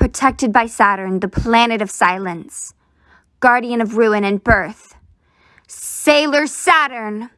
protected by Saturn, the planet of silence, guardian of ruin and birth. Sailor Saturn!